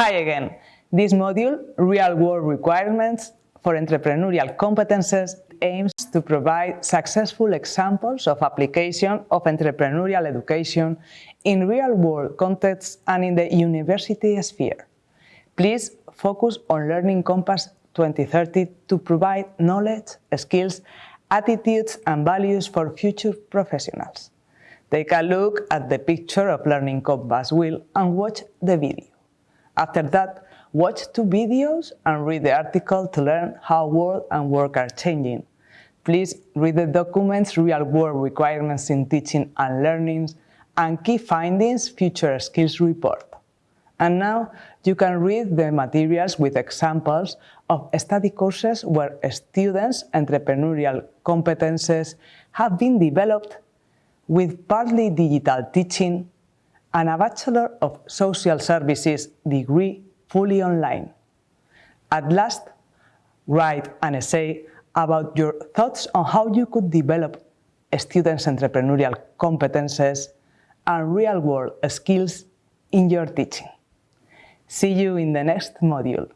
Hi again. This module, Real-World Requirements for Entrepreneurial Competences, aims to provide successful examples of application of entrepreneurial education in real-world contexts and in the university sphere. Please focus on Learning Compass 2030 to provide knowledge, skills, attitudes and values for future professionals. Take a look at the picture of Learning Compass wheel and watch the video. After that, watch two videos and read the article to learn how world and work are changing. Please read the documents Real-World Requirements in Teaching and Learning and Key Findings Future Skills Report. And now you can read the materials with examples of study courses where students' entrepreneurial competences have been developed with partly digital teaching and a Bachelor of Social Services degree fully online. At last, write an essay about your thoughts on how you could develop students' entrepreneurial competences and real-world skills in your teaching. See you in the next module.